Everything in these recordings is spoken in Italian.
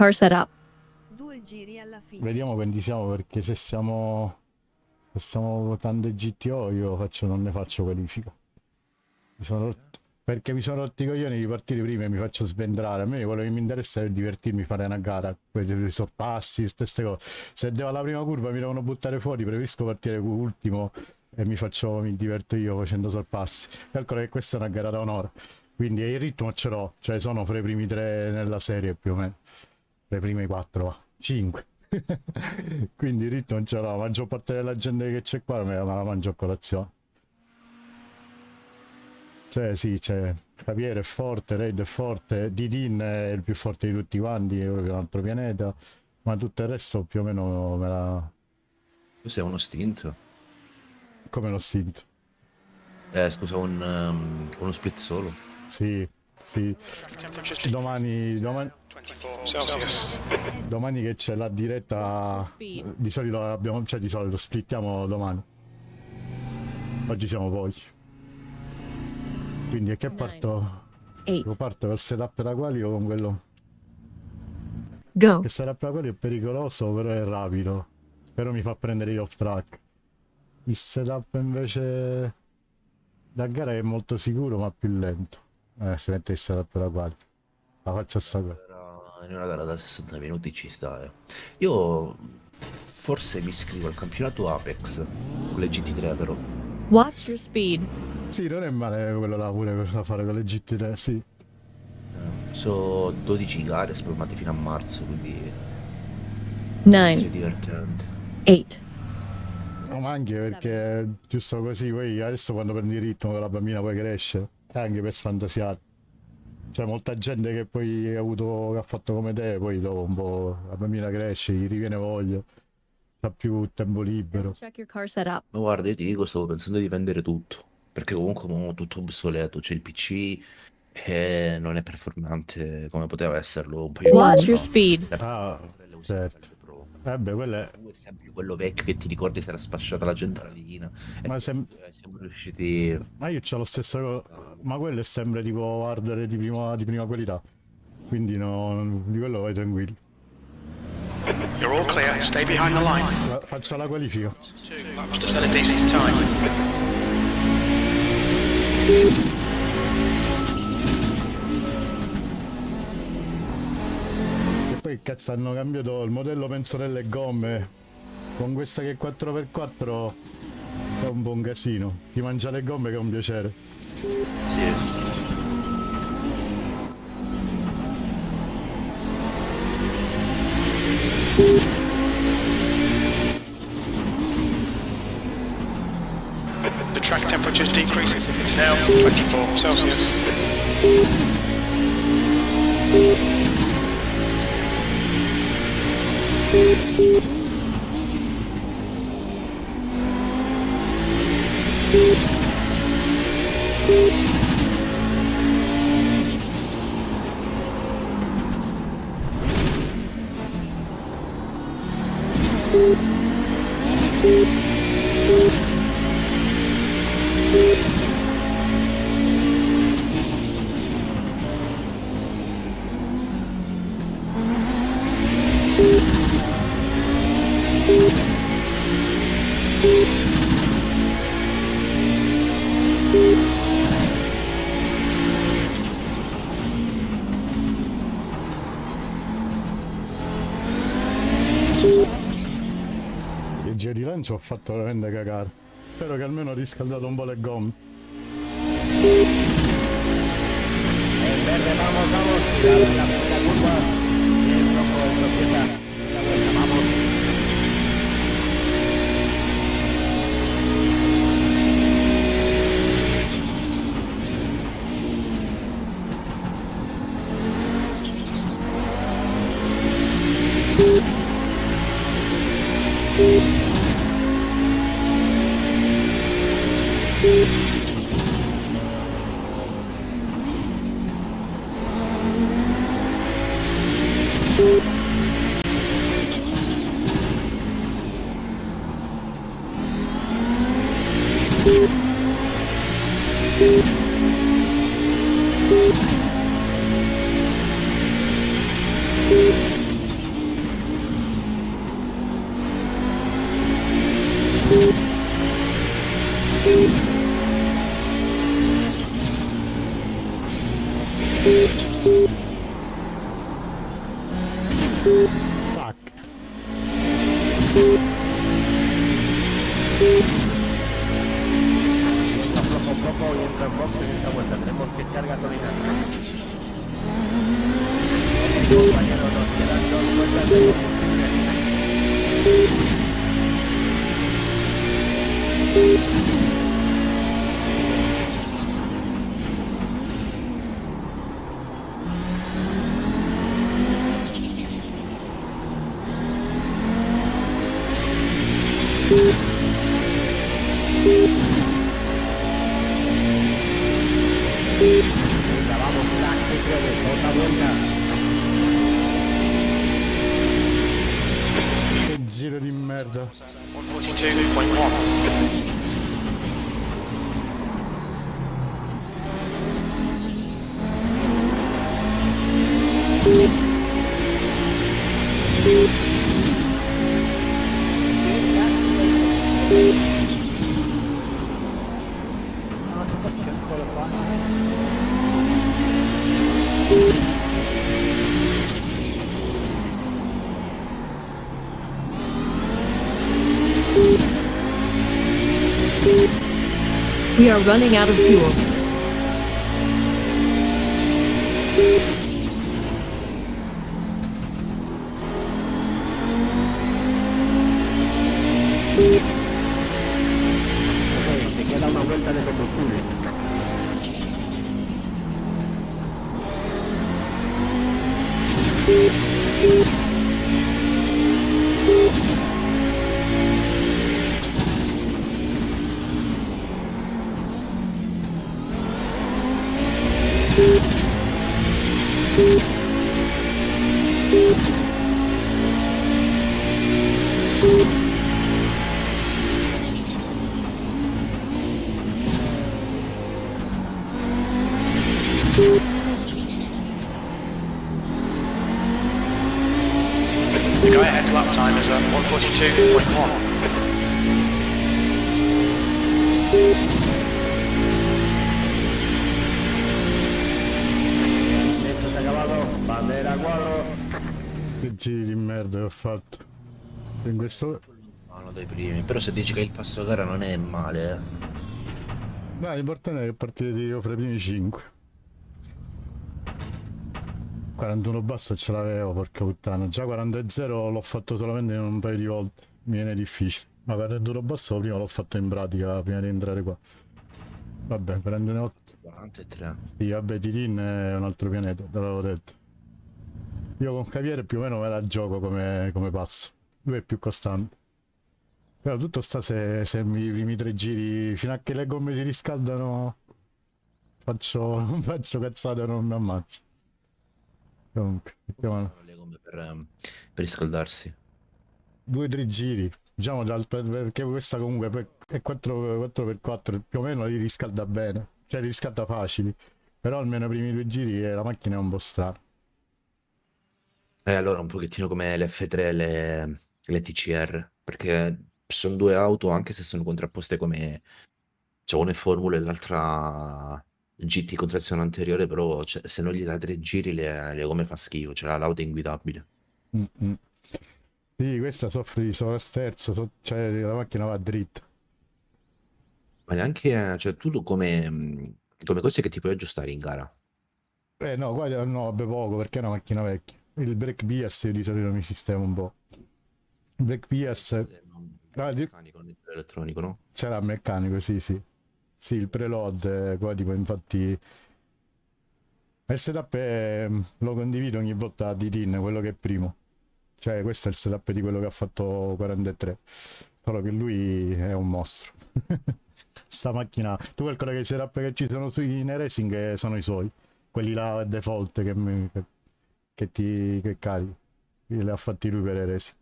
Car setup. Due giri alla fine. Vediamo quanti siamo perché se siamo se siamo votando GTO io faccio, non ne faccio qualifica. Mi sono rotto- perché mi sono rotti i coglioni di partire prima e mi faccio svendrare. A me quello che mi interessa è divertirmi, fare una gara, quelli sorpassi, stesse cose. Se devo alla prima curva mi devono buttare fuori, preferisco partire ultimo e mi faccio, mi diverto io facendo sorpassi. Calcola che questa è una gara da onore. Quindi il ritmo ce l'ho, cioè sono fra i primi tre nella serie più o meno. I primi quattro, va. cinque. Quindi il ritmo ce l'ho, la maggior parte della gente che c'è qua me la mangio a colazione. Cioè sì, c'è Javier è forte, Raid è forte, Didin è il più forte di tutti quanti, è proprio un altro pianeta, ma tutto il resto più o meno me la... Tu sei uno stint? come l'ho sentito. Eh, scusa, un, um, uno split solo. Sì, sì. Domani, domani, 24 Celsius. Domani che c'è la diretta, di solito abbiamo, cioè di solito splittiamo domani. Oggi siamo poi. Quindi è che parto? Io parto col setup da quali o con quello? Go. Il setup da quali è pericoloso, però è rapido. Però mi fa prendere gli off track. Il setup invece da gara è molto sicuro ma più lento. Eh, se mette il setup da quali. La faccio sta qua. In una gara da 60 minuti ci sta, eh. Io forse mi iscrivo al campionato Apex con le GT3 però. Watch your speed. Sì, non è male quello là pure da fare con le GT3, sì. Eh, So 12 gare spalmate fino a marzo, quindi è Nine. divertente. Eight. No, ma anche perché giusto così, poi adesso quando prendi il ritmo la bambina poi cresce, anche per sfantasiare. C'è molta gente che poi ha avuto, che ha fatto come te, poi dopo un po' la bambina cresce, gli riviene voglia, ha più tempo libero. Check your car setup. Ma guarda, io ti dico, stavo pensando di vendere tutto. Perché comunque mo tutto obsoleto. C'è il PC e non è performante come poteva esserlo un paio di Watch anni your fa. speed. La Ah, quella usata certo. Eh beh, quello è... È sempre quello vecchio che ti ricordi se era sfasciata la centralina. E Ma sem- eh, siamo riusciti... Ma io c'ho lo stesso co- ma quello è sempre tipo hardware di prima, di prima qualità. Quindi no, di quello vai tranquillo. You're all clear. Stay behind the line. Fa- Faccio la qualifica. Just at a decent time. Poi cazzo hanno cambiato il modello penso delle gomme. Con questa che è 4x4 è un buon casino. Ti mangia le gomme che è un piacere. Sì. The track temperature is decreasing. It's now 24 Celsius. Il di lancio ho fatto veramente cagare. Spero che almeno ho riscaldato un po' le gomme. verde, vamos, vamos, are running out of fuel. Questo... Uno dei primi. Però se dici che il passo gara non è male, eh. Dai, l'importante è che partite io fra i primi 5. 41 basta ce l'avevo, porca puttana. Già 40-0 l'ho fatto solamente un paio di volte. Mi viene difficile. Ma 41 basso prima l'ho fatto in pratica, prima di entrare qua. Vabbè, 41 43. Sì, vabbè, Titin è un altro pianeta, te l'avevo detto. Io con Caviere più o meno me la gioco come, come passo. Lui è più costante. Però tutto sta se, se mi- i primi tre giri, fino a che le gomme si riscaldano, faccio, faccio cazzate non mi ammazzo. Comunque, mettiamo Le gomme per, ehm, per riscaldarsi. due o tre giri. Diciamo perché questa comunque è 4, 4x4, più o meno li riscalda bene. Cioè li riscalda facili. Però almeno i primi due giri eh, la macchina è un po' strana. E allora un pochettino come le F3 e le, le TCR, perché sono due auto anche se sono contrapposte come... Cioè una è Formula e l'altra GT con trazione anteriore, però cioè, se non gli dai tre giri le, le gomme fa schifo, cioè la- l'auto è inguidabile. Mm-mm. Sì, questa soffre di sovrasterzo, so- cioè la macchina va dritta. Ma neanche, cioè tu come, come cose che ti puoi aggiustare in gara. Eh no, qua no, vabbè poco perché è una macchina vecchia. Il brake BS di solito mi sistema un po'. Brake BS Eh, Ah, di- elettronico, no? c'era il meccanico, sì, sì. Sì, il preload, eh, qua tipo infatti... Il setup è- lo condivido ogni volta a Ditin, quello che è primo. Cioè questo è il setup di quello che ha fatto 43. Solo che lui è un mostro. Sta macchina... Tu calcola che i setup che ci sono sui nei racing eh, sono i suoi. Quelli là default che, mi- che, ti che carichi. Li ha fatti lui per i racing.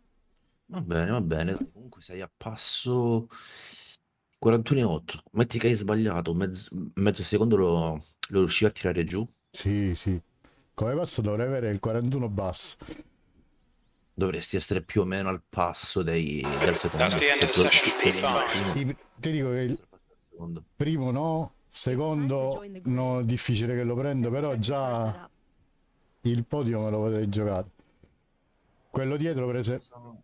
Va bene, va bene. dai, Comunque sei a passo 41,8. Metti che hai sbagliato, mezzo, mezzo secondo lo, lo riuscivi a tirare giù. Sì, sì. Come passo dovrei avere il 41 basso. Dovresti essere più o meno al passo dei, del secondo. That's the end of the Cioè, tu- session, tu- tu- P5. primo, Ti, ti dico che il secondo. primo no, Secondo, no, difficile che lo prendo, però già il podio me lo potrei giocare. Quello dietro, per esempio,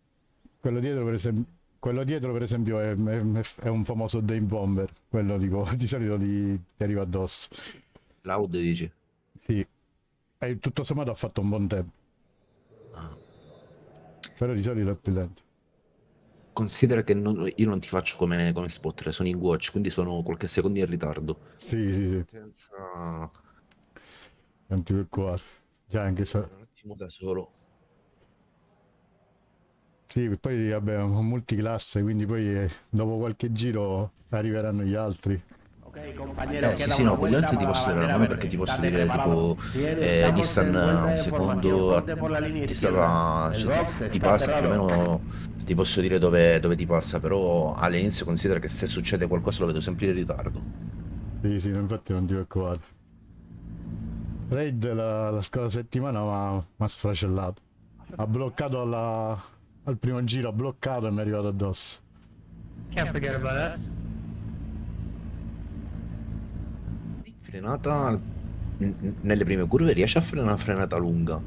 quello dietro, per esempio, quello dietro, per esempio è, è- è un famoso Dave Bomber. Quello dico, di solito ti, ti arriva addosso. Loud dici? Sì. E tutto sommato ha fatto un buon tempo. Ah. Però di solito è più lento. Considera che non- io non ti faccio come, come spotter, sono in watch, quindi sono qualche secondo in ritardo. Sì, sì, sì. Senza... Non ti preoccupare. Già anche se... Un attimo da solo. Sì, poi vabbè, un multiclasse, quindi poi eh, dopo qualche giro arriveranno gli altri. Ok, compañero, Eh, sì, sì, no, con gli altri ti posso la dire una verde. perché ti posso dire tipo eh, Nissan un secondo la ti stava, El cioè, ti, passa più o meno ti posso dire dove, dove ti passa, però all'inizio considera che se succede qualcosa lo vedo sempre in ritardo. Sì, sì, infatti non ti preoccupare. Raid la, la scorsa settimana mi ha sfracellato. Ha bloccato alla- al primo giro, ha bloccato e mi è arrivato addosso. Can't forget about that. Frenata nelle prime curve riesce a frenare una frenata lunga,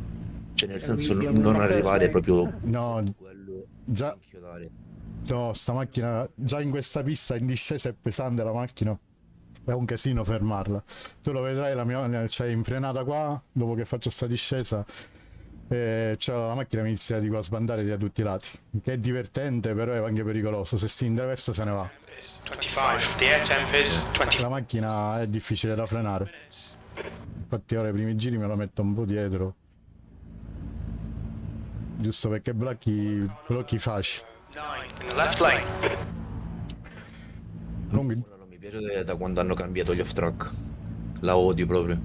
cioè nel senso non arrivare proprio No, quello già, no, sta macchina, già in questa pista in discesa è pesante la macchina. È un casino fermarla. Tu lo vedrai, la mia, cioè in frenata qua, dopo che faccio sta discesa, eh, cioè la macchina mi inizia tipo, a sbandare da tutti i lati. Che è divertente, però è anche pericoloso. Se si intraversa se ne va. Is 25. The air temp is 20 La macchina è difficile da frenare. Infatti ora i primi giri me lo metto un po' dietro. Giusto perché blocchi, blocchi facili. 9 in the left lane. Comunque, non mi piace da- quando hanno cambiato gli off track, la odio proprio.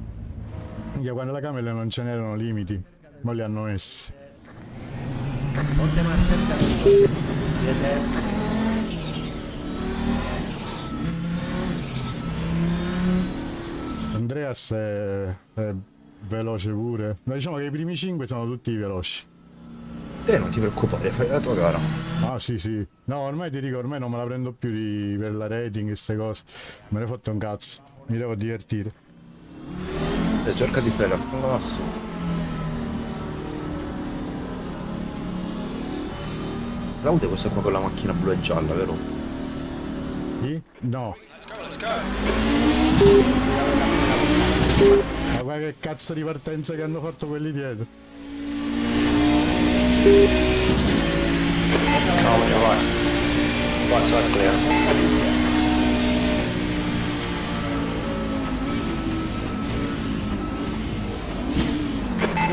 quando la camera non ce n'erano limiti, ma li hanno messi. Ponte. Siete. Andreas è, è veloce pure. Ma diciamo che i primi 5 sono tutti veloci. Te non ti preoccupare, fai la tua gara. Ah sì sì. No, ormai ti dico, ormai non me la prendo più di- per la rating e queste cose. Me ne ho fatto un cazzo. Mi devo divertire. E cerca di stare al passo. Claudio è questa qua con la macchina blu e gialla, vero? Sì? No. Let's go, let's go. Ma guarda che cazzo di partenza che hanno fatto quelli dietro. Carl, on your right. Right side's clear.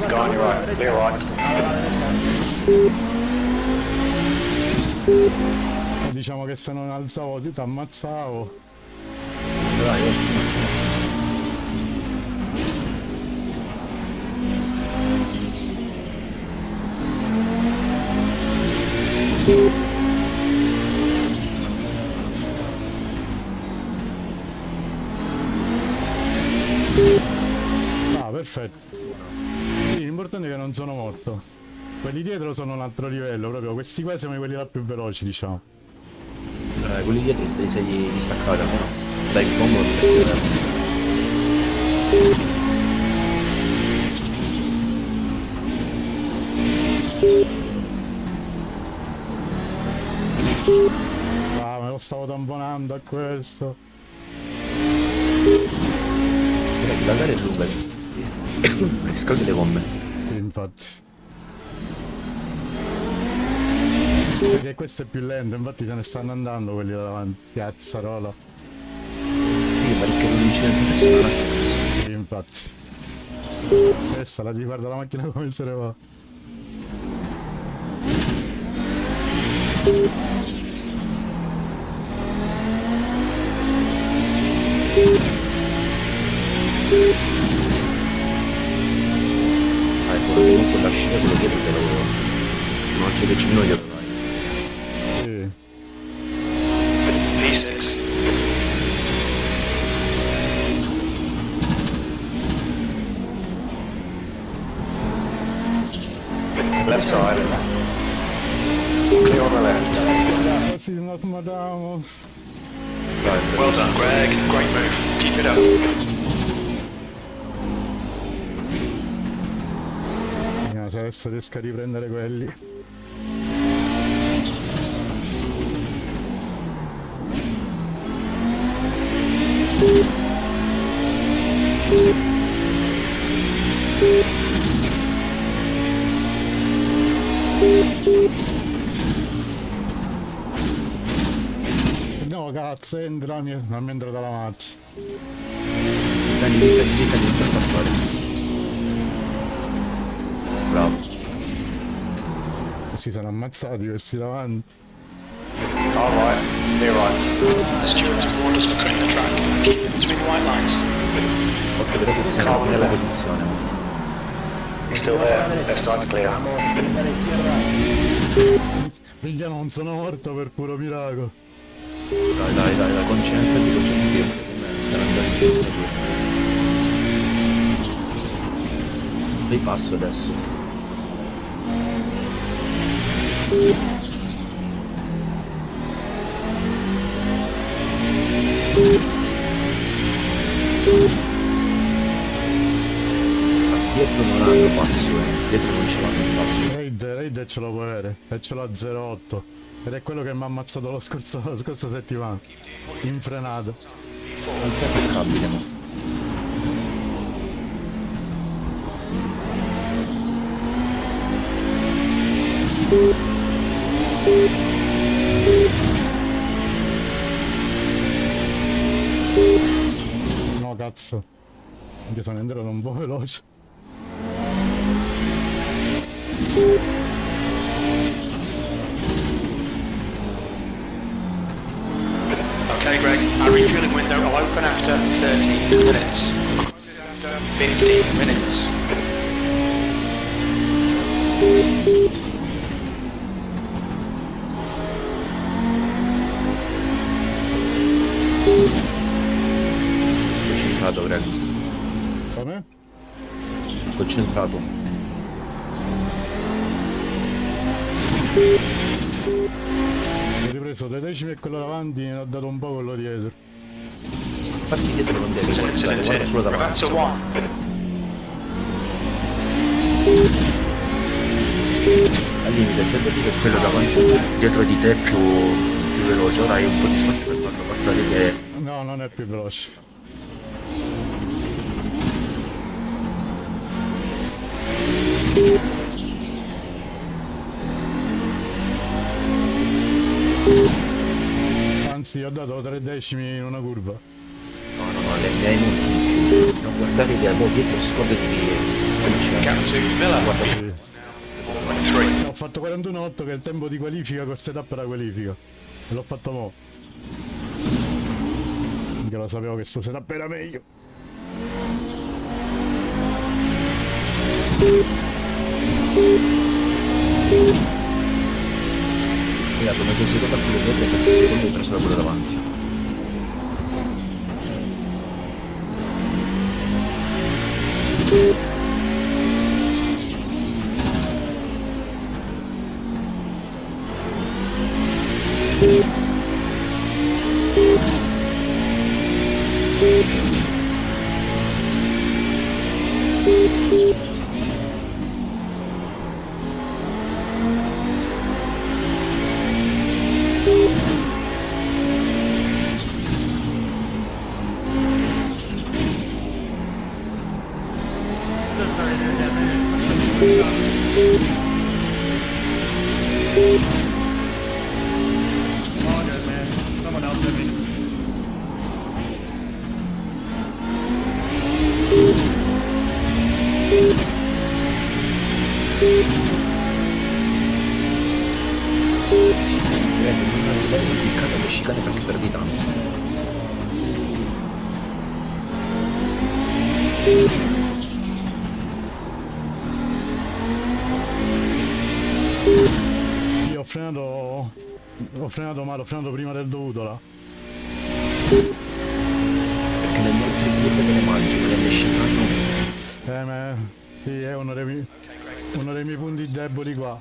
Go on your right. Clear right. Diciamo che se non alzavo ti ammazzavo. Dai, oh. Ah, perfetto. L'importante è che non sono morto. Quelli dietro sono un altro livello, proprio questi qua siamo quelli là più veloci, diciamo. Eh, quelli dietro ti sei distaccati almeno. Dai, ti piace. Ah, me lo stavo tamponando a questo. Dai, la gara è lunga. Riscaldi le gomme. Infatti. Perché questo è più lento, infatti se ne stanno andando quelli da davanti. Cazzarola. Sì, ma rischia un incidente personale stesso. Sì, infatti. Questa la guarda la macchina come se ne va. Ah, ecco, comunque lasciare quello dietro te lo... Non c'è vicino io. Sì. P6. Left side. Clear on the left. Nos matamos. Vai, Well done, Greg. Great move. Keep it up. Vediamo se adesso riesco a riprendere quelli. No cazzo entra, mi non mi è entrata la marcia. Dai, dai, dai, per passare. Bravo. Si sono ammazzati questi davanti. All right. You're right. The stewards have warned us to clean the track. Keep it between white lines. Occhio, vedo che siamo nella posizione. He's still there. Left side's clear. Minchia non sono morto per puro miracolo. Dai, dai, dai, dai, concentrati, concentrati. Stai andando Ripasso adesso. Dietro non hanno passo, eh. Dietro non ce l'hanno il passo. Raid, Raid ce lo può avere. E ce l'ho a 0,8. Ed è quello che mi ha ammazzato lo scorso, la scorsa settimana. In frenata. Non sei attaccabile. No cazzo. Anche un po' veloce. Okay, Greg. Our refueling window will open after 13 minutes. After 15 minutes. Concentrato, Greg. Come? Concentrato. Ho ripreso due decimi e quello davanti e ho dato un po' quello dietro. Parti dietro non devi guardare, incident, guarda solo davanti. Preventer one. Al limite, se vedi che quello davanti dietro di te è più, più veloce, ora hai un po' di spazio per farlo passare che No, non è più veloce. Anzi, ho dato tre decimi in una curva. No, no, no, le, le hai molti in più. Non guardare che mo dietro scordati di. Guarda su. Sì. 23. Ho fatto 41.8 che è il tempo di qualifica col setup la qualifica. E l'ho fatto mo'. Che lo sapevo che sto setup era meglio. Mi ha dato mezzo secondo a quello dietro e mezzo secondo preso da quello davanti. All frenato male, ho frenato prima del dovuto là. Perché nelle altre curve te le mangi, ma nelle chicane no. Eh, ma. Sì, è uno dei, uno dei miei punti deboli qua.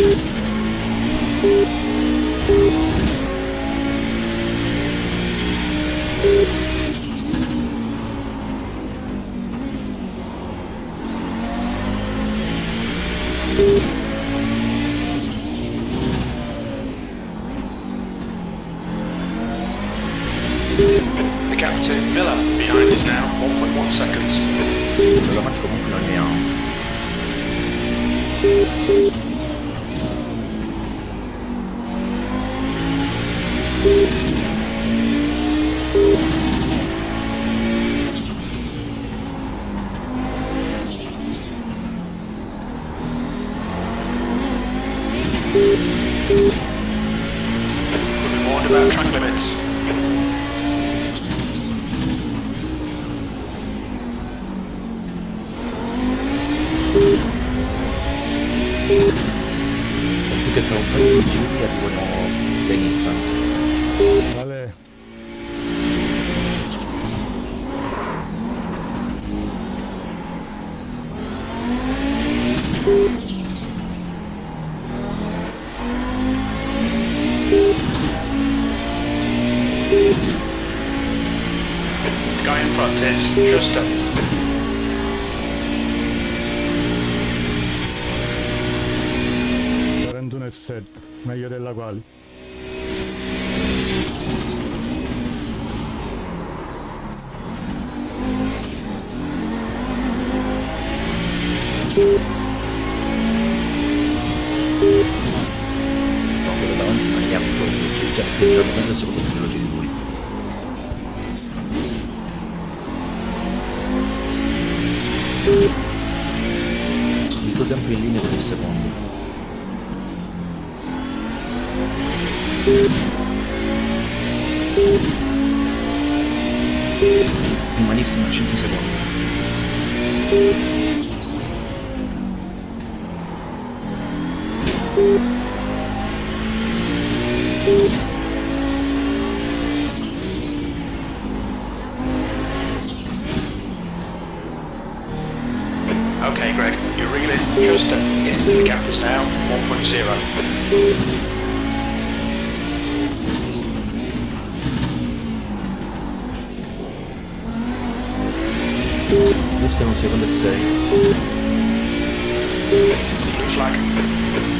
you just a Okay, Greg, your reel is just in. The gap is now 1.0. Questo è un secondo e sei.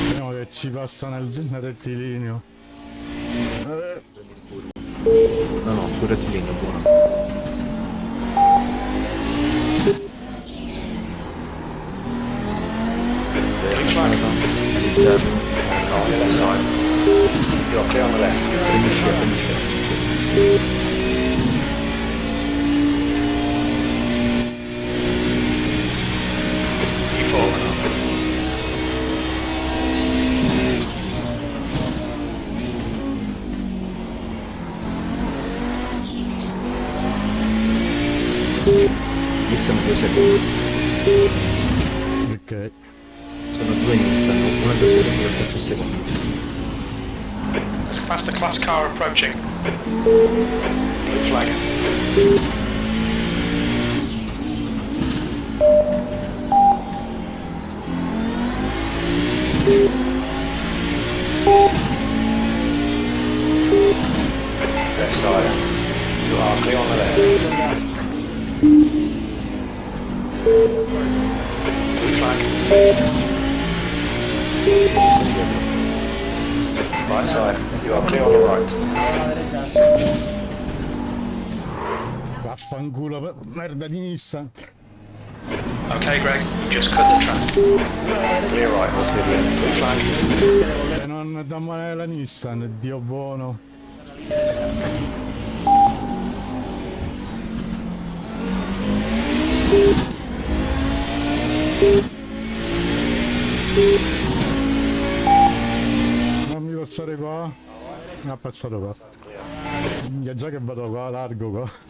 Vediamo che ci passa nel, nel rettilineo. No, no, sul rettilineo, buono. turn on the left side. You're clear on the left. Finish ship, finish ship, finish ship. Use some of your e secondi. There's a faster class car approaching. Blue flag. Nissan. Okay, Greg, just cut the track. Clear right, flag. E non da male la Nissan, Dio buono. Non mi passare qua. Mi ha passato qua. Già che vado qua, largo qua.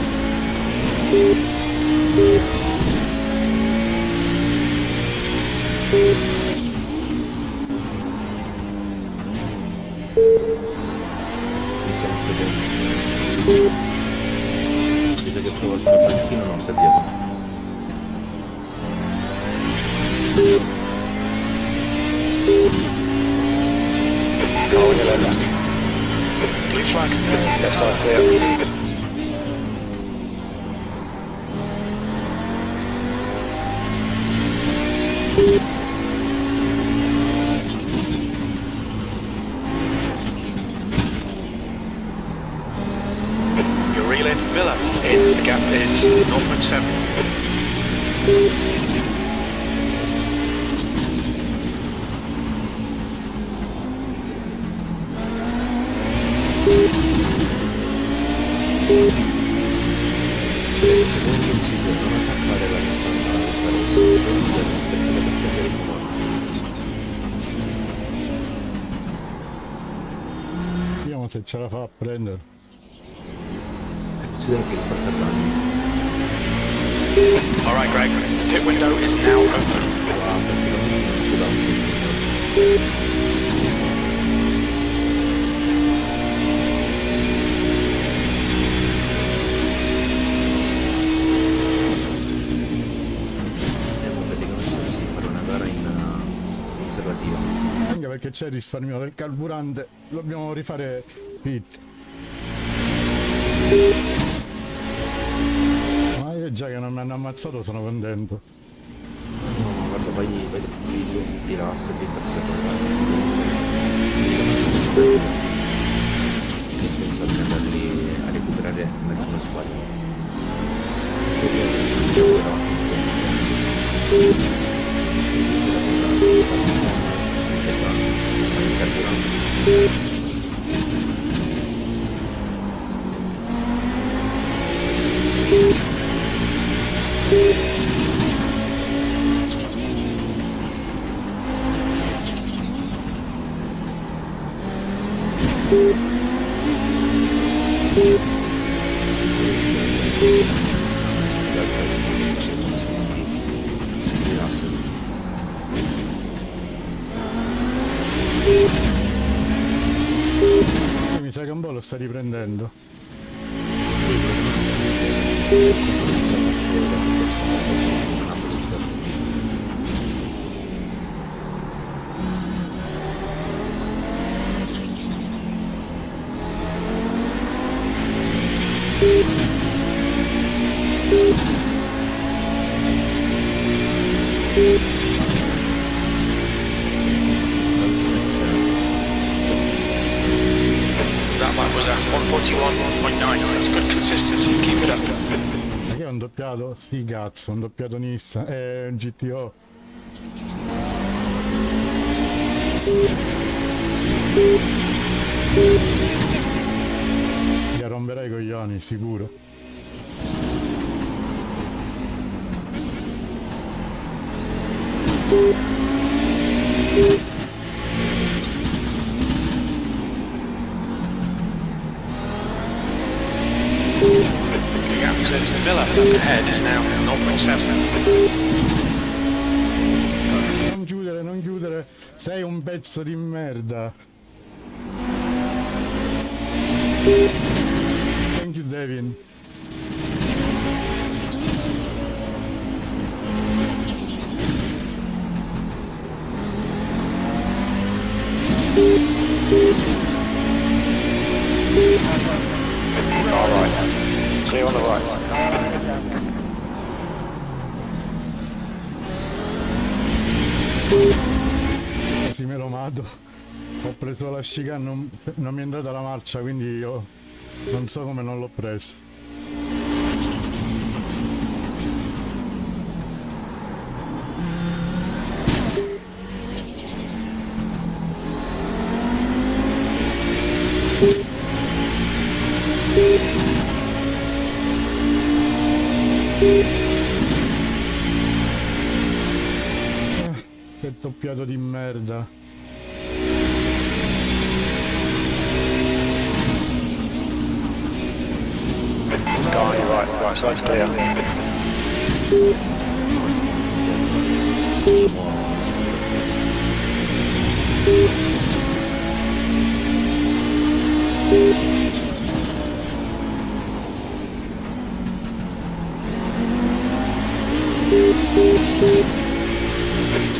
Vediamo se ce c'è risparmio del carburante, dobbiamo rifare pit. Ma io già che non mi hanno ammazzato sono contento. No, ma guarda, vai, vai del video, rilassati, fatti Pensate di andarli a recuperare nel tuo squadra. Doppiato? Sì, cazzo, un doppiato Nissan. È un GTO. Gli romperai i coglioni, sicuro. The ahead is now 0.7. Non chiudere, non chiudere. Sei un pezzo di merda. Thank you, Devin. Clear on the right. Mato. Ho preso la sciga, non, non mi è andata la marcia, quindi io non so come non l'ho preso. Doppiato di merda. It's gone, you're right. Right side's clear.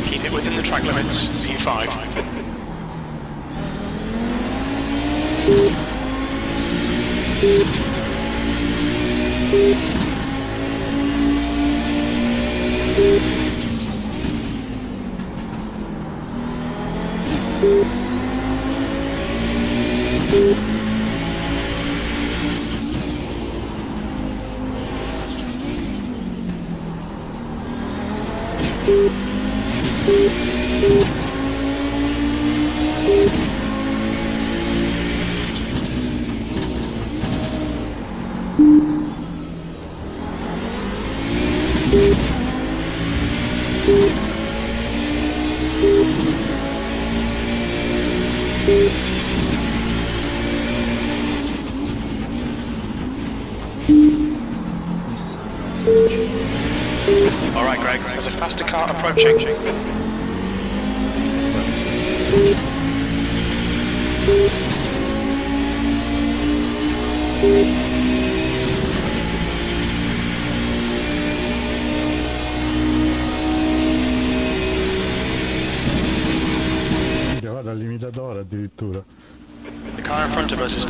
Keep it within the track limits, P5. All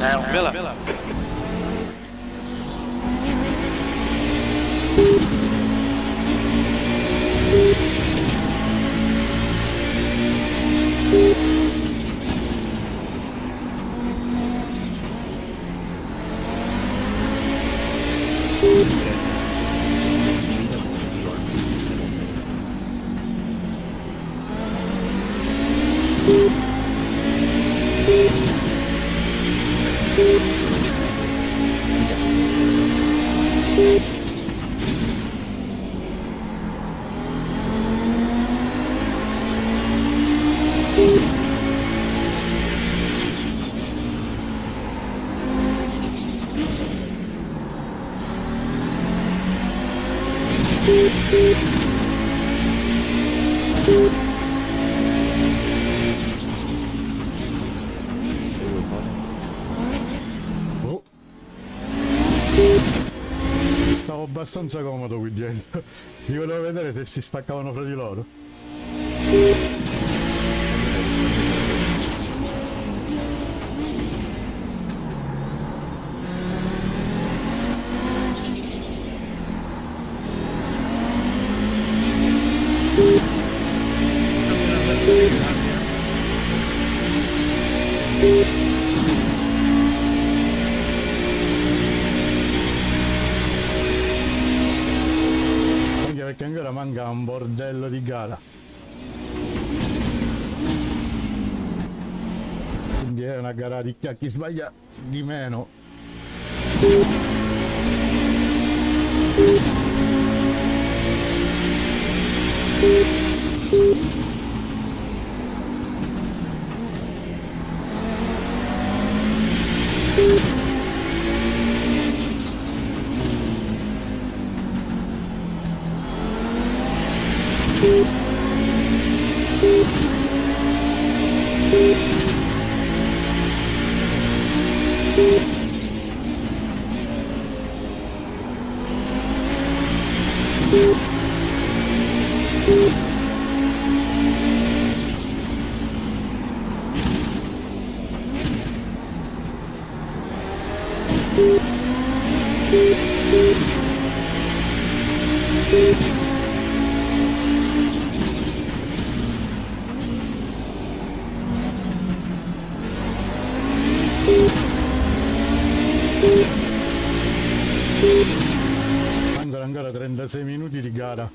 in front of us is abbastanza comodo qui dietro. Li volevo vedere se si spaccavano fra di loro. Bordello di gara. Quindi è una gara di chi sbaglia di meno. Mancano ancora 36 minuti di gara.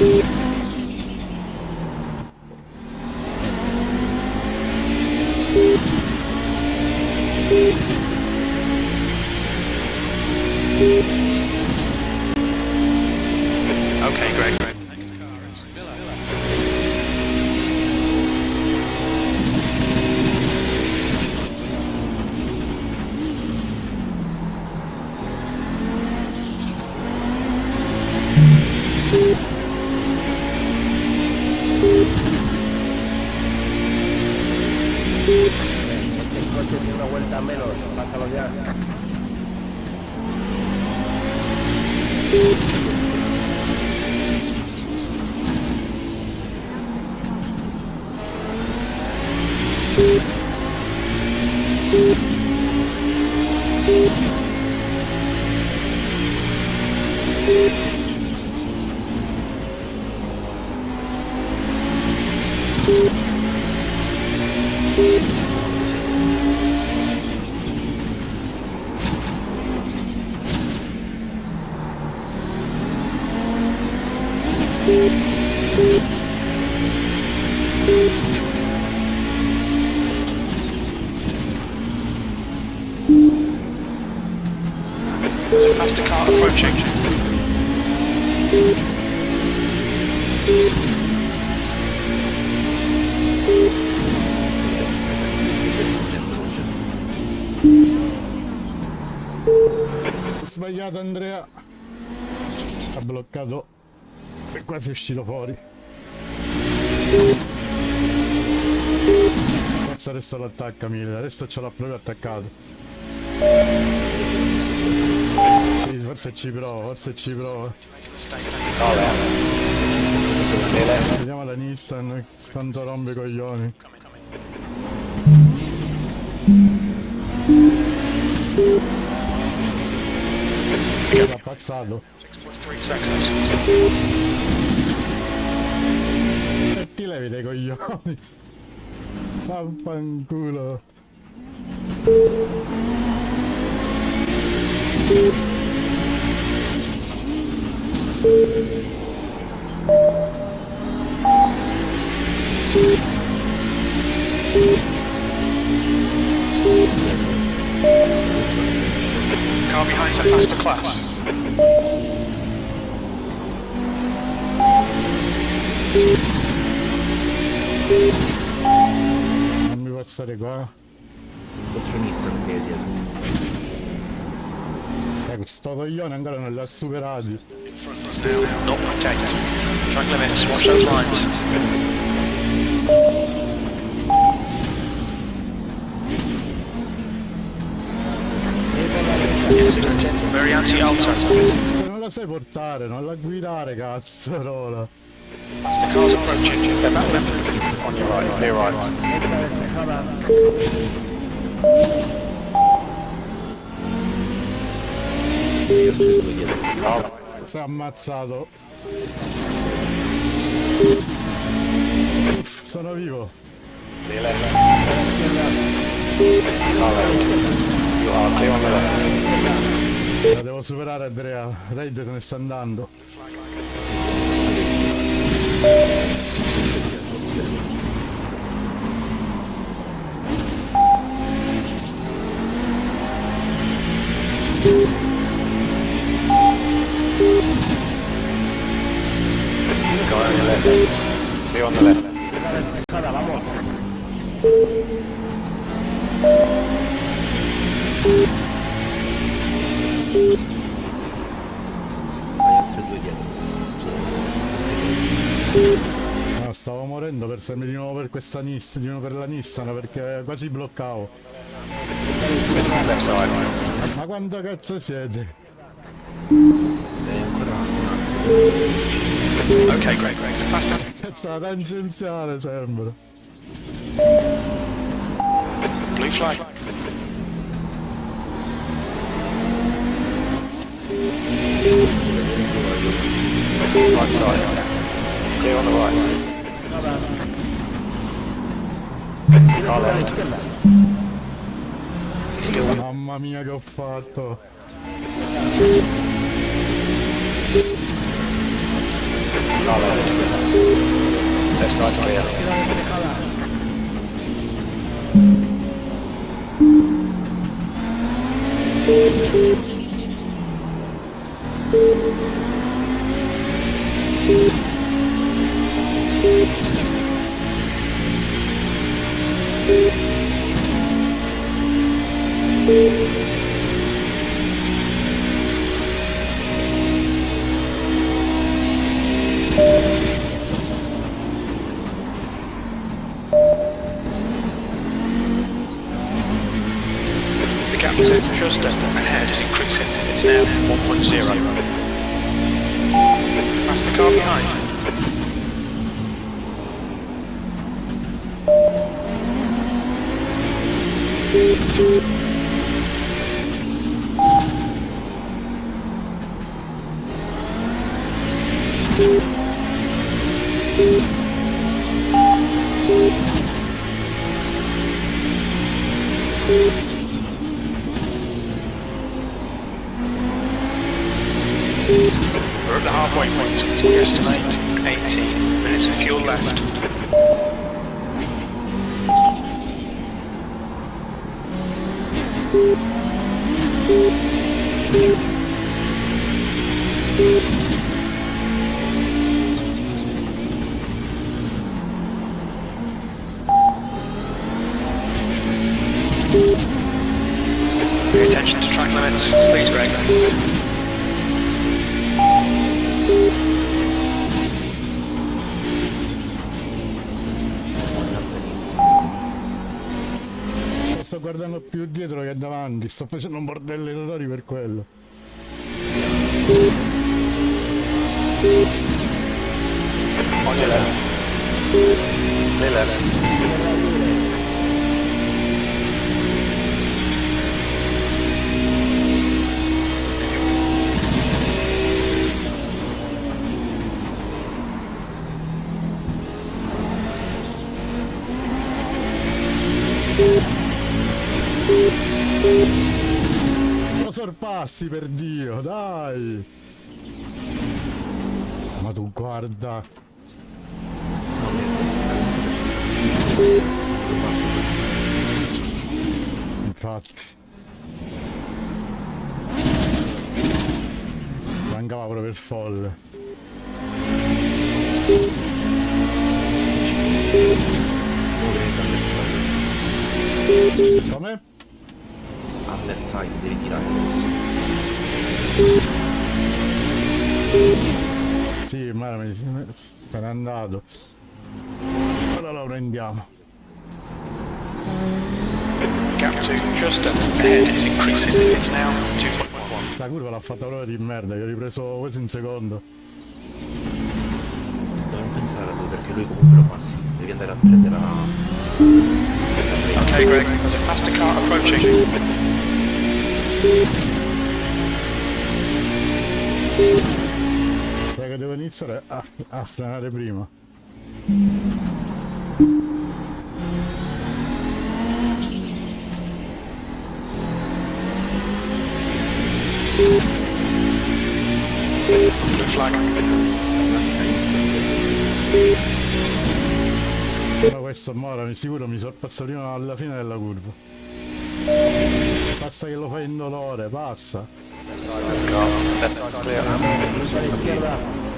Okay, Ha bloccato e quasi è uscito fuori. Forza adesso lo attacca Mille, adesso ce l'ha proprio attaccato. Forse ci prova, forse ci prova. Vediamo la Nissan quanto rompe i coglioni. L'ha ammazzato. 6.3 seconds. E ti levi dei coglioni. Vaffanculo. Car passare qua. Contro Nissan che è dietro. Eh, questo coglione ancora non l'ha front is now 0.8. Track limits, watch those lines. Non la sai portare, non la guidare, cazzo, Rola. The car's approaching. On your right, clear right. Dietro. Si è ammazzato. Uff, sono vivo. La devo superare Andrea. Raid se ne sta andando. Due dietro. No, stavo morendo per salirmi di nuovo per questa Nissan, di nuovo per la Nissan perché quasi bloccavo. Ma quanto cazzo siete? E ancora Okay, great, great. So faster. Cazzo la tangenziale sembra. Blue flag. Right side. Clear on the right. Car left. Still Mamma mia che ho fatto. Left side's clear. Davanti, sto facendo un bordello Lo sorpassi per Dio, dai! Ma tu guarda, infatti. Mancava proprio il folle. Come? Under time, devi tirare adesso. Sì, ma mi se n'è andato. Ora lo prendiamo. Gap to just ahead is increasing. It's now 2.1. Sta curva l'ha fatta proprio di merda, gli ho ripreso quasi un secondo. Non pensare a lui perché lui comunque lo passi. Devi andare a prendere la... Okay, Greg, there's a faster car approaching. Raga, devo iniziare a, a frenare prima. Rote Flagge. Ma questo Mora mi sicuro mi sorpassa prima alla fine della curva. Basta che lo fai indolore, passa in dolore, passa. Left side's clear. Giusto all'izquierda.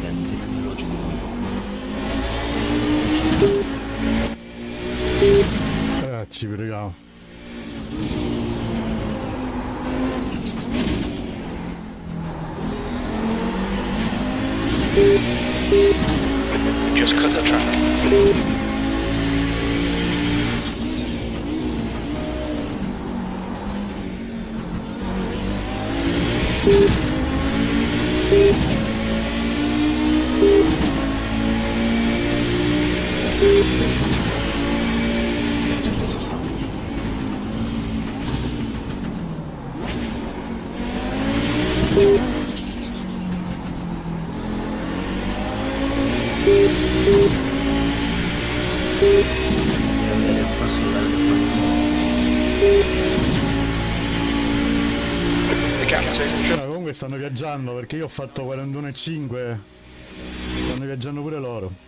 Prende, si prende logico. Eh, ci preghiamo. Just cut the track. Viaggiando perché io ho fatto 41,5. Stanno viaggiando pure loro.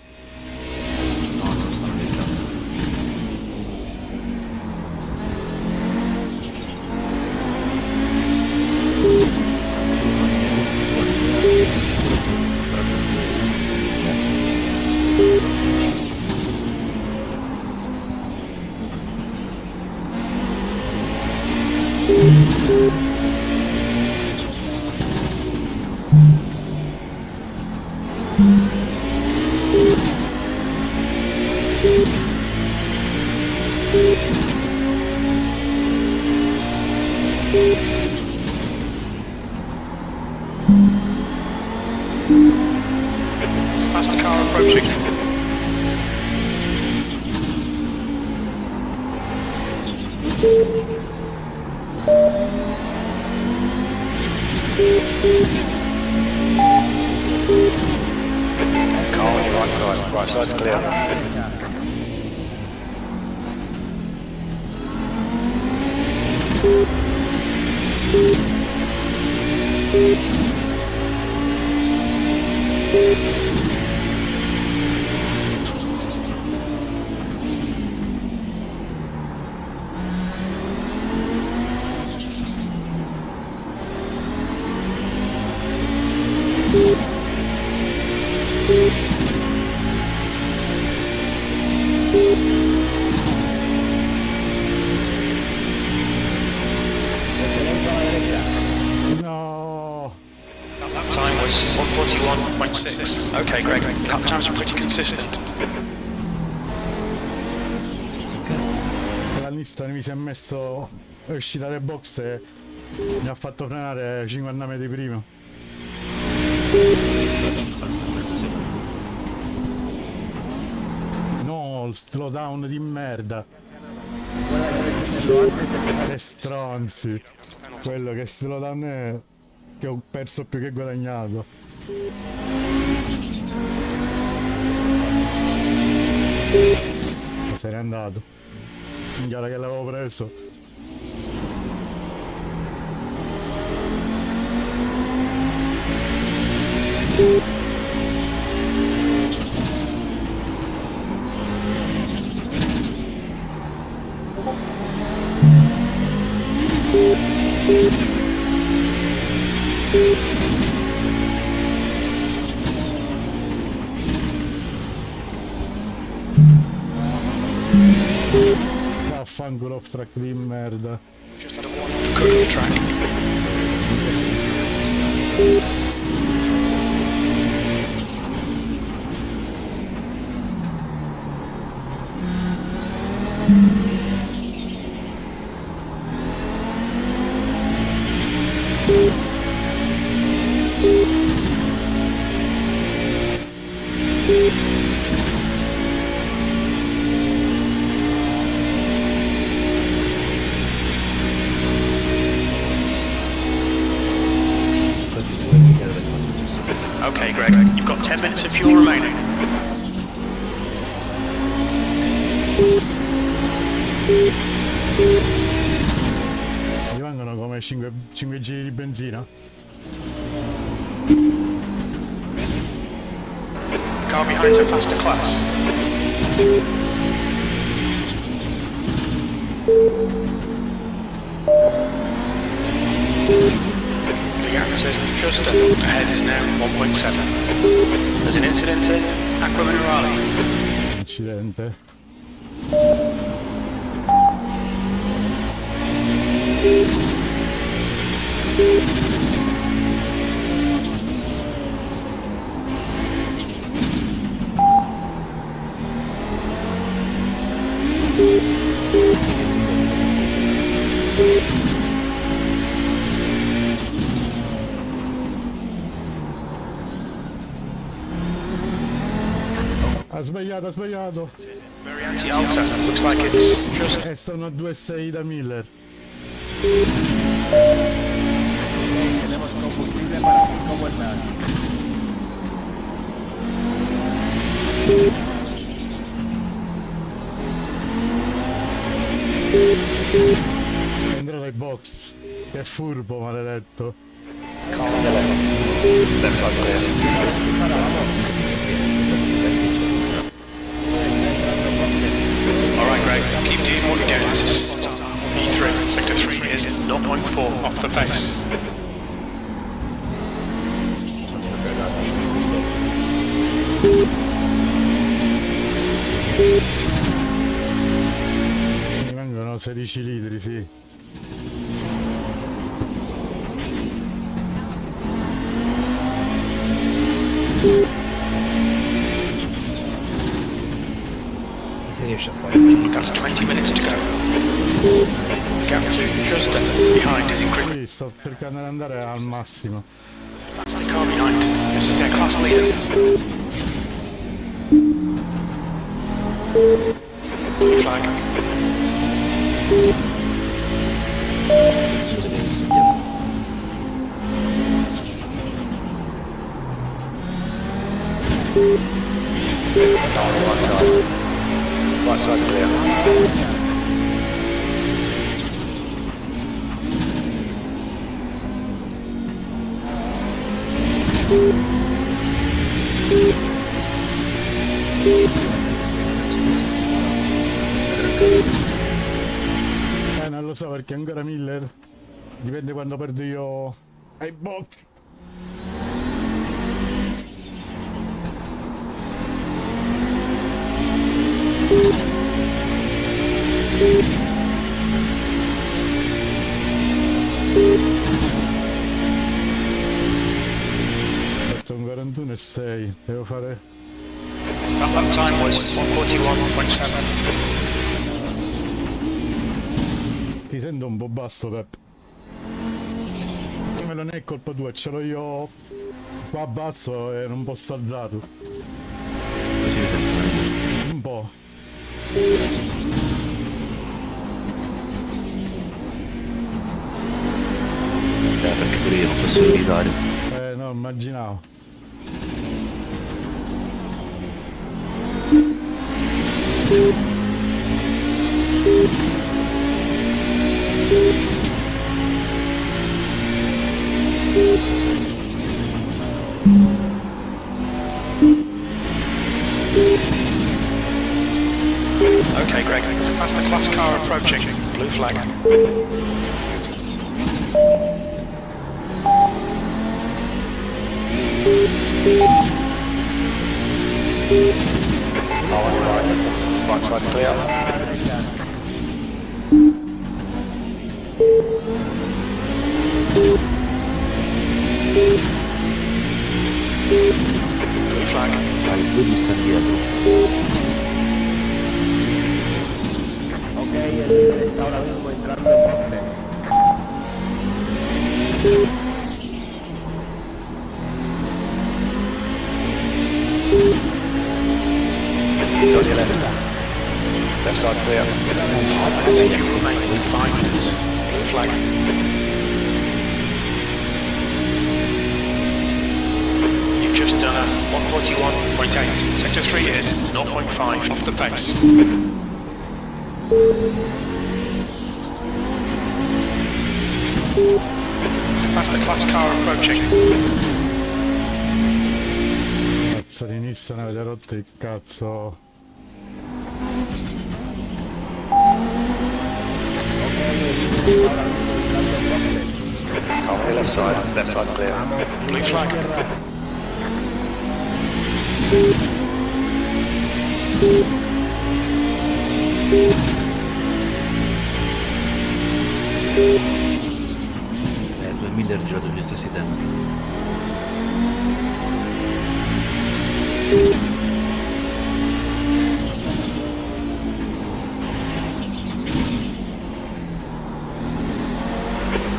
La lista mi si è messo è uscita dai box e mi ha fatto frenare 50 metri prima. No, slowdown di merda. Che stronzi. Quello che slowdown è che ho perso più che guadagnato. Se n'è andato. Minchiata che l'avevo preso. Vaffanculo off track di merda. 5, 5 giri di benzina? Car behind a faster class. The answer just ahead is now 1.7. There's an incident in Aqua Minerale. Incidente. Thank you. Ha sbagliato, ha sbagliato. E sono a 2,6 da Miller. Tenemos combustible para cinco vueltas. Andrà dai box. Che furbo, maledetto. Alright, Greg, keep doing what you're doing. This is E3. Sector 3 is 0.4 off the pace. Mi vengono 16 litri, sì. Se riesce a fare That's 20 minutes to go. Gap to just behind is increasing. Sto cercando di andare al massimo. That's the car behind. This is their class leader. Blue lo so perché ancora Miller. Dipende quando perdo io ai box. Fatto un 41 e 6, devo fare lap time was 141.7. Sento un po' basso, Pep. Ma non è colpa tua, ce l'ho io qua basso e non posso alzarlo. Un po'. Eh, perché pure io non posso evitare. Eh no, immaginavo. Okay, Greg. That's the class car approaching. Blue flag. Oh, right. Right side's clear. Blue flag. Dai, está ahora mismo entrando en boxe. He's on your left. Left side's clear. So you remain with five minutes. Blue flag. You've just 141.8. Sector 3 is 0.5 off the pace. It's a faster class car approaching. Cazzo di Nissan avete rotto il cazzo. Copy, left side, left side clear. Blue flag. Eh, 2000 è girato gli stessi tempi.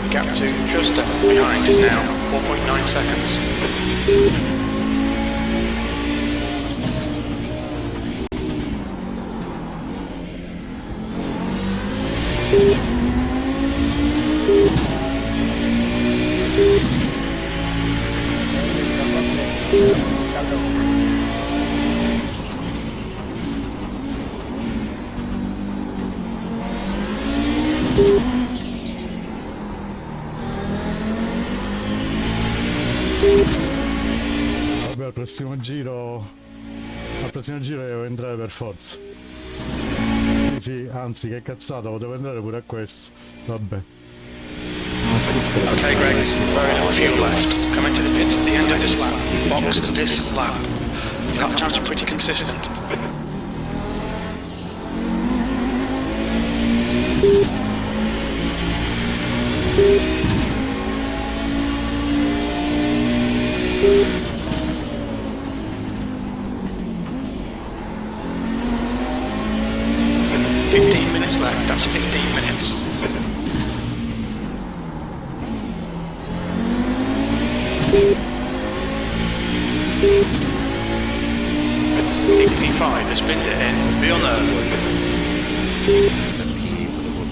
Gap to just behind is now 4.9 seconds. Prossimo giro. Al prossimo giro devo entrare per forza. Sì, sì, anzi, che cazzata, potevo entrare pure a questo. Vabbè. Okay, Greg, very little fuel left. Coming to the pits at the end of this lap. Box this lap. Lap times are pretty consistent. Fifteen minutes left. That's fifteen minutes. P5 has been to end. Be on alert. Tempi volevo-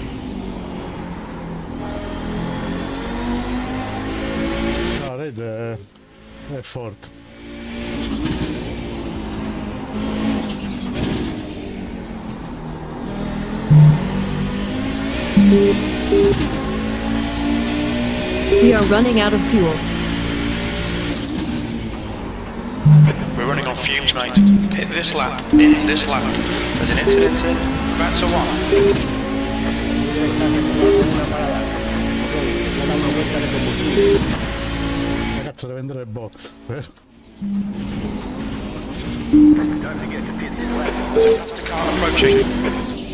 La running out of fuel. We're running on fumes, mate. Hit this lap. In this lap. There's an incident in. That's a one. Ragazzo, deve entrare in box. vero? There's a faster car approaching.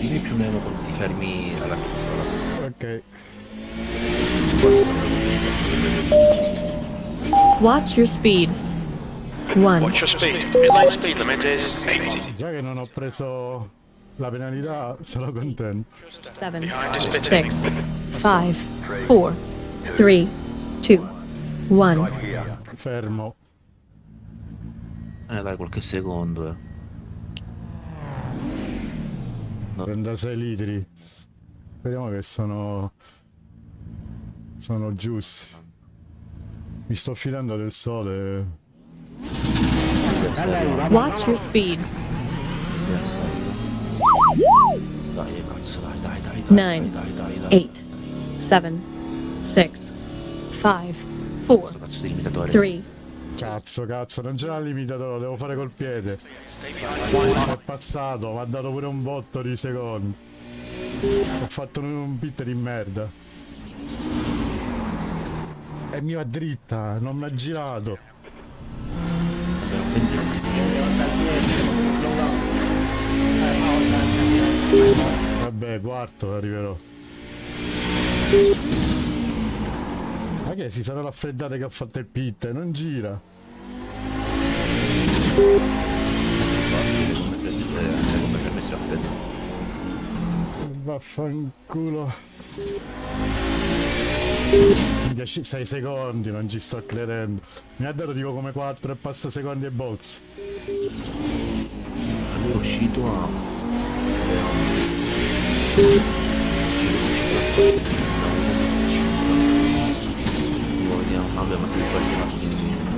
Dimmi più o meno quando ti fermi alla pizzola. Ok. Watch your speed. 1. Watch your speed. Mid lane speed limit is 80. Già che non ho preso la penalità, sono contento. 7. Behind is pitting. 6. 5. 4. 3. 2. 1. Fermo. Eh dai, qualche secondo, eh. 36 litri. Speriamo che sono. Sono giusti. Mi sto fidando del sole. Watch your speed. Dai, cazzo, dai, dai, dai, dai. Nine. 8. 7. 6. 5. 4. Questo cazzo di limitatore. 3. Cazzo, cazzo, non c'era il limitatore, lo devo fare col piede. È passato, mi ha dato pure un botto di secondi. Ho fatto un, un pit di merda e mi va dritta, non mi ha girato. Vabbè, quarto arriverò. Ma che si sarà raffreddata che ha fatto il pit, non gira. Vaffanculo. 10, 6 secondi, non ci sto credendo. Mi ha dato dico come 4 e passa secondi e box. Allora è uscito a... Guardiamo, vabbè ma più qualche altro indietro.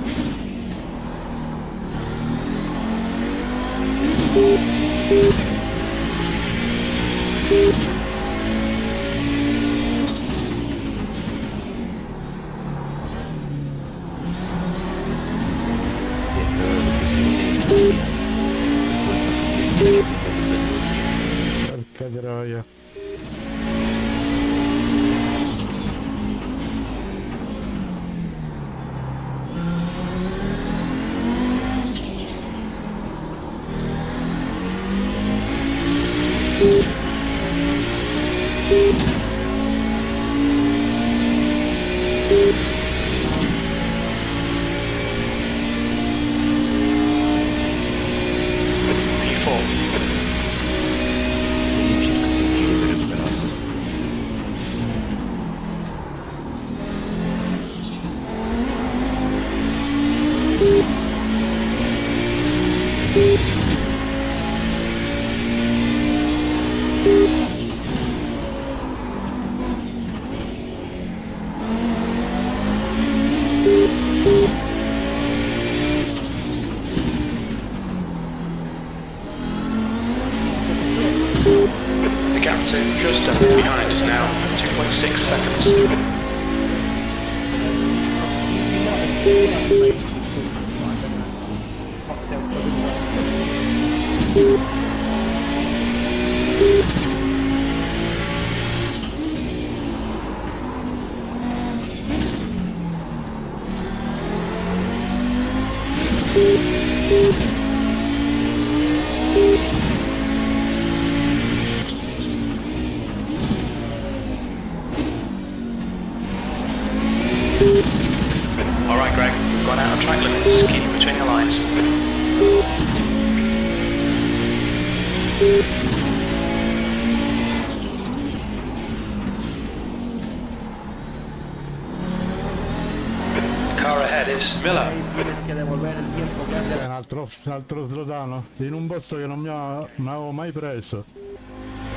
Posto che non mi, ha- non avevo mai preso.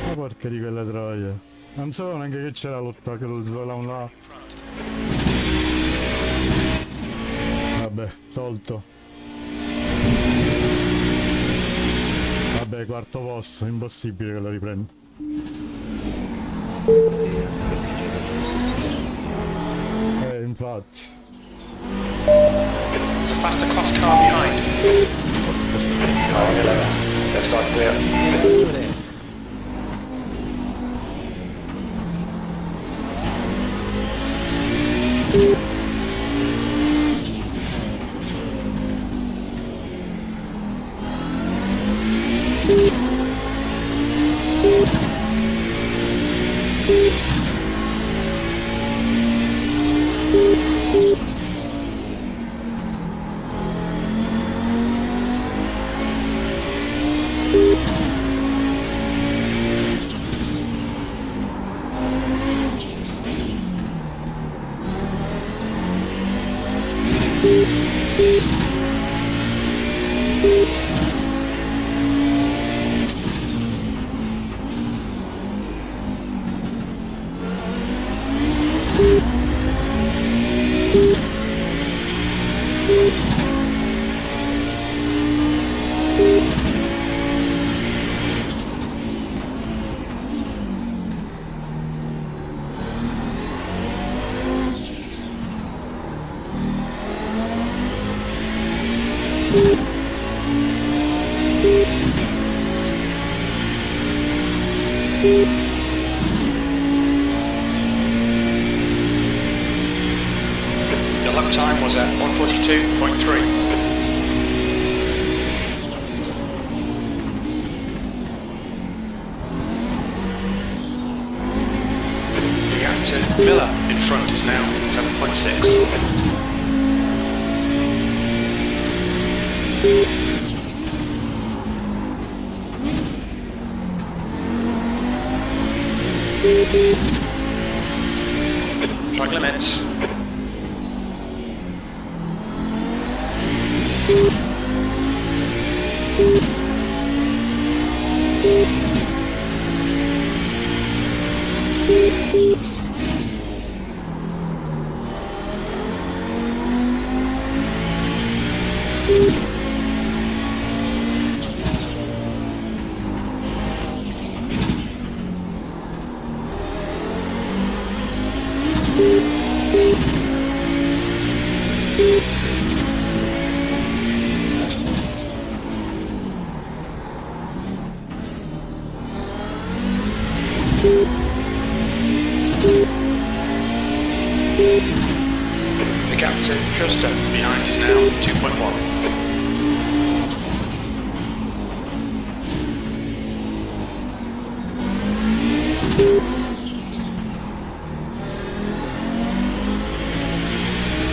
Ma porca di quelle troie. Non sapevo neanche che c'era lo spazio lo slotano là. Vabbè, tolto. Vabbè, quarto posto, impossibile che lo riprendo. Eh, infatti. There's a faster car behind. Car on 11. Left side's clear. libre.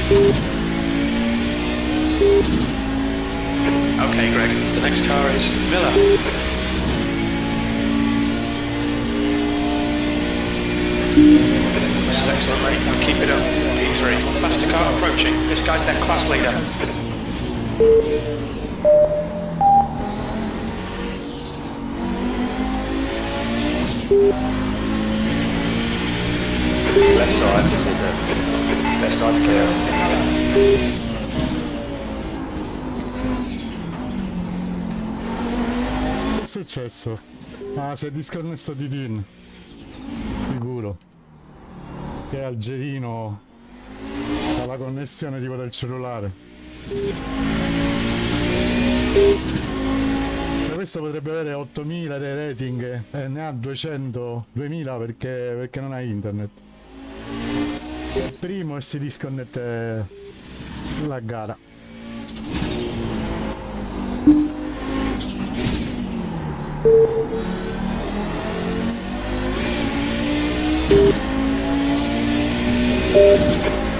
Okay, Greg. The next car is Miller. This is excellent, mate. Keep it up. P3. Faster car approaching. This guy's their class leader. Left side, side's clear. Che è successo? Ah, si è disconnesso di Tin. Sicuro. Che è algerino. La connessione tipo del cellulare. Questo potrebbe avere 8000 dei rating e ne ha 200, 2000 perché, perché non ha internet. È il primo e si disconnette eh, la gara.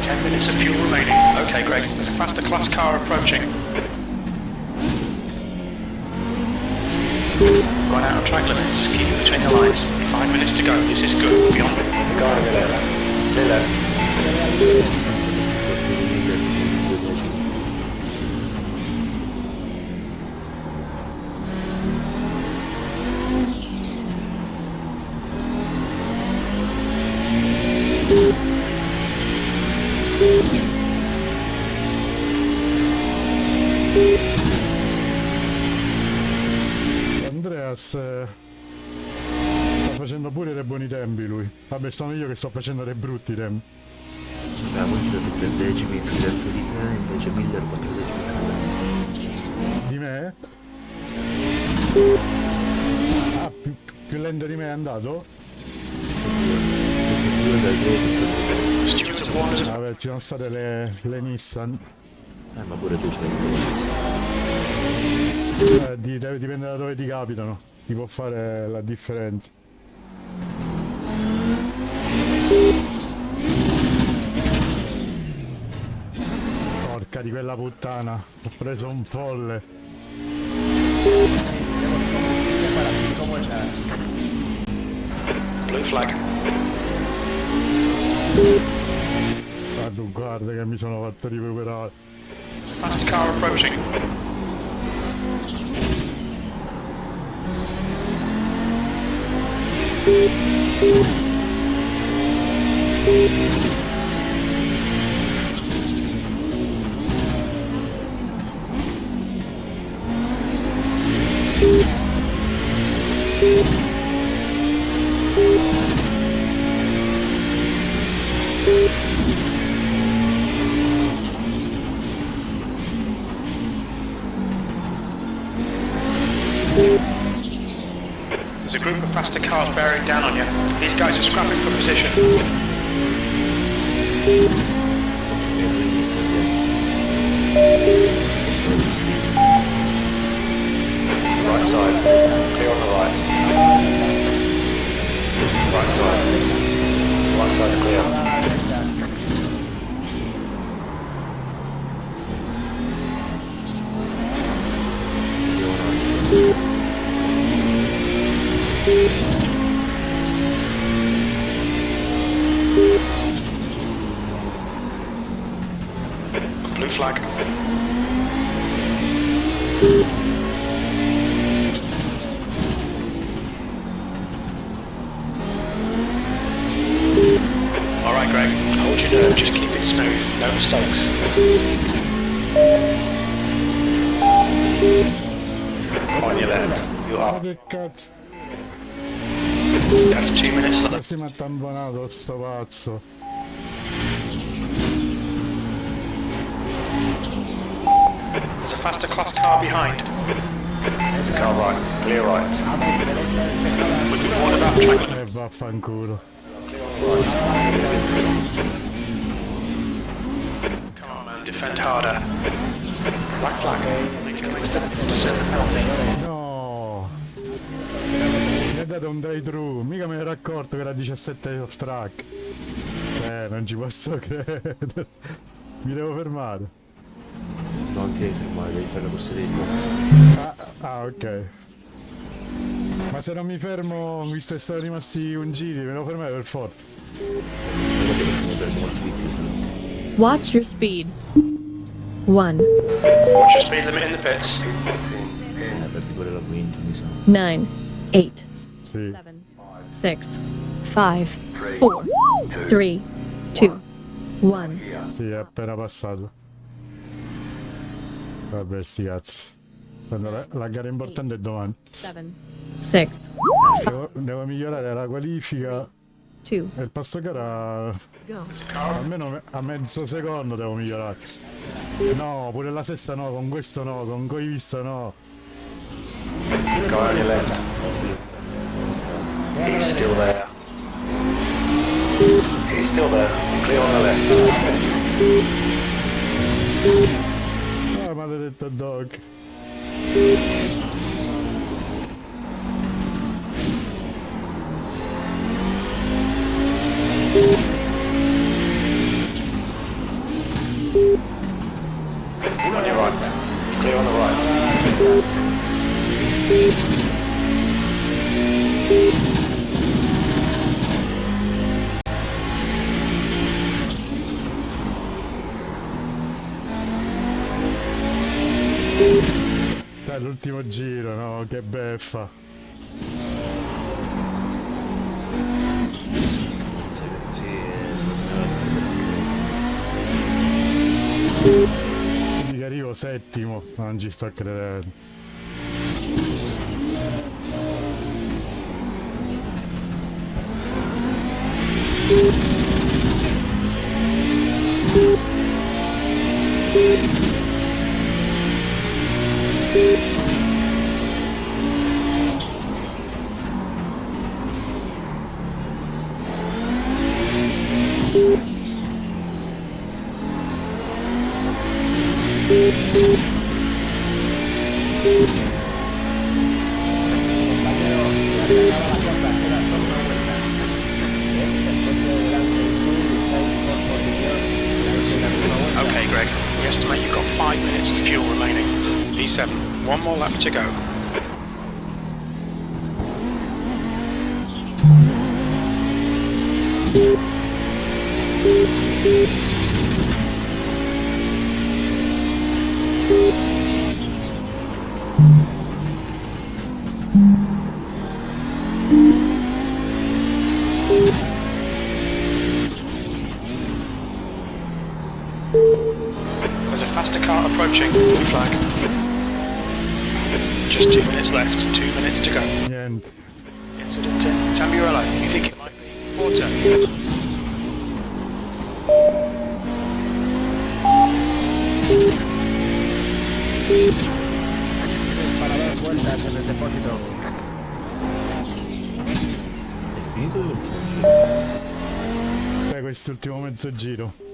Ten minutes of fuel remaining. Okay, Greg. There's a faster class car approaching. Gone out of track limits. Keep between the lines. Five minutes to go. This is good. Beyond it. Ancora Miller. Miller. Andreas eh, sta facendo pure dei buoni tempi lui. Vabbè, sono io che sto facendo dei brutti tempi. La Miller per decimi più lento di me, invece Miller 4 decimi più Di me? Ah, più, più lento di me è andato? Vabbè, ci sono state le, le Nissan. Eh, ma pure tu ce l'hai. Eh, di- deve- dipende da dove ti capitano. Ti può fare la differenza. Porca di quella puttana. Ho preso un folle. Blue flag. Tu guarda che mi sono fatto a faster car approaching. There's position. Left. Si mi ha tamponato sto pazzo. There's a faster class car behind. There's a car right. Clear right. We've been warned about track limits. E vaffanculo. Car defend harder. Black flag. Please come extend to seven penalty. No! Mi ha dato un drive thru, mica me ne ero accorto che era 17 off track. Eh, non ci posso credere. Mi devo fermare. Non ti devi fermare, devi fare la corsa dei box. Ah, ah, ok. Ma se non mi fermo, visto che sono rimasti un giri, me devo fermare per forza. Watch your speed. 1, Watch your speed limit in the pits. Eh, perdi pure la quinta, mi sa. 9, 8, Sì. 7, 6, 5, 4, 3, 2, 1. Sì, è appena passato. Vabbè, sti cazzi. La, la gara importante è domani. 7, 6, Devo, devo migliorare la qualifica 2, e il passo gara go. almeno me- a mezzo secondo devo migliorare. No, pure la sesta no, con questo no, con coi visto no. Left. He's still there. He's still there. Clear on the left. Ah, maledetto dog. On your right. Clear on the right. L'ultimo giro, no, che beffa. Quindi che arrivo settimo, non ci sto credendo. Okay, estimate you've got five minutes of fuel remaining. E7. One more lap to go. There's mezzo giro.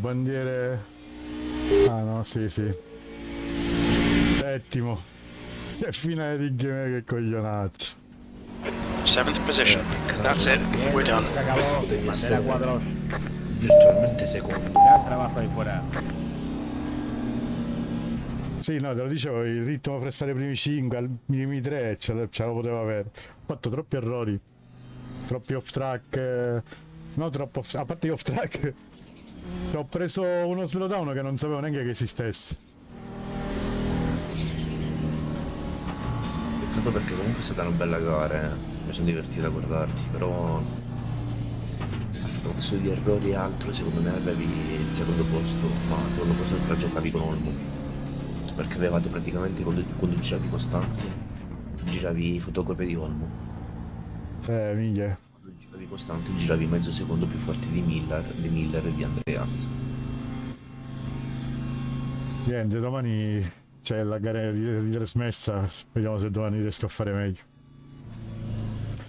Bandiere... Ah no, sì, sì. Settimo. Che finale di game che coglionaccio. Seventh position. That's it. We're done. Bandera cuadros. virtualmente secondo. Gran trabajo ahí fuera. Sì, no, te lo dicevo, il ritmo fra stare ai primi 5 al minimi 3 ce, lo- ce lo potevo avere. Ho fatto troppi errori. Troppi off track. eh, No, troppo off A parte gli off track. Ho preso uno slowdown che non sapevo neanche che esistesse. Peccato perché comunque è stata una bella gara, eh. mi sono divertito a guardarti, però scanso di errori e altro, secondo me avevi il secondo posto, ma il secondo posto te la giocavi con Olmo. Perché avevate praticamente quando, quando giravi costante, giravi fotocopie di Olmo. Eh, minchia. Giravi costante, giravi mezzo secondo più forti di Miller, di Miller e di Andreas. Niente, domani c'è la gara di, trasmessa, vediamo se domani riesco a fare meglio.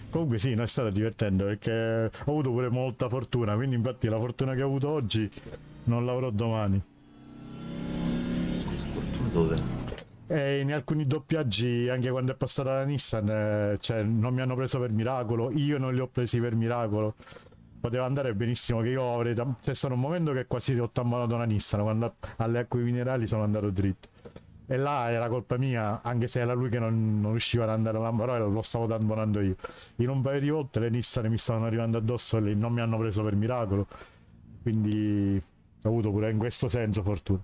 Comunque sì, non è stato divertente perché ho avuto pure molta fortuna, quindi infatti la fortuna che ho avuto oggi non l'avrò domani. Scusa, fortuna dove? E in alcuni doppiaggi, anche quando è passata la Nissan, eh, cioè, non mi hanno preso per miracolo, io non li ho presi per miracolo. Poteva andare benissimo che io avrei... C'è stato un momento che quasi ho tammolato una Nissan, quando alle acque minerali sono andato dritto. E là era colpa mia, anche se era lui che non, non riusciva ad andare là, però lo stavo tamponando io. In un paio di volte le Nissan mi stavano arrivando addosso e non mi hanno preso per miracolo. Quindi ho avuto pure in questo senso fortuna.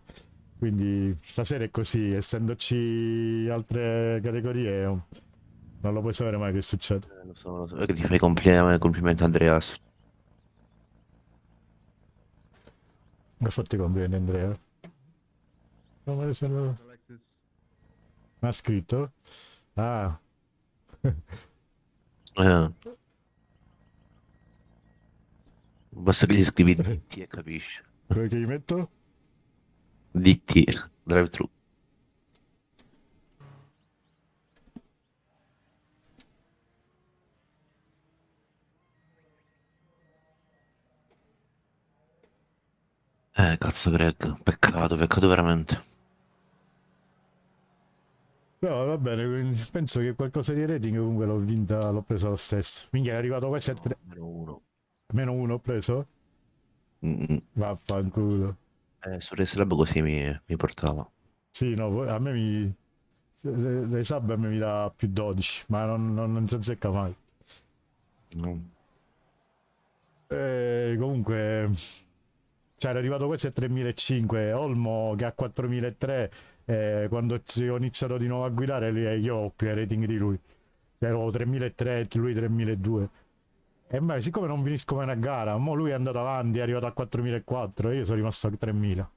Quindi stasera è così, essendoci altre categorie, non lo puoi sapere mai che succede. Eh, lo so, lo so. Che ti fai complimenti, complimenti Andreas. Per farti complimenti Andrea. Come. Ma ha scritto? Ah, Eh. Basta che gli scrivi DT e capisci. quello che gli metto? DT, drive thru. Eh, cazzo Greg, peccato, peccato veramente. No, va bene, quindi penso che qualcosa di rating comunque l'ho vinta, l'ho preso lo stesso. Minchia, è arrivato quasi a tre... Meno uno. Meno uno ho preso? Mm, Vaffanculo. Eh, su Race Lab così mi, mi portava. Sì, no, a me mi... le- le sub a me mi dà più 12, ma non, non, non si azzecca mai. No. Eh, comunque, cioè era arrivato questo a 3005, Olmo che ha 4003, eh, quando ho iniziato di nuovo a guidare lì, io ho più rating di lui, ero 3003, lui 3002. E beh, siccome non finisco mai una gara, mo lui è andato avanti, è arrivato a 4004 e io sono rimasto a 3000.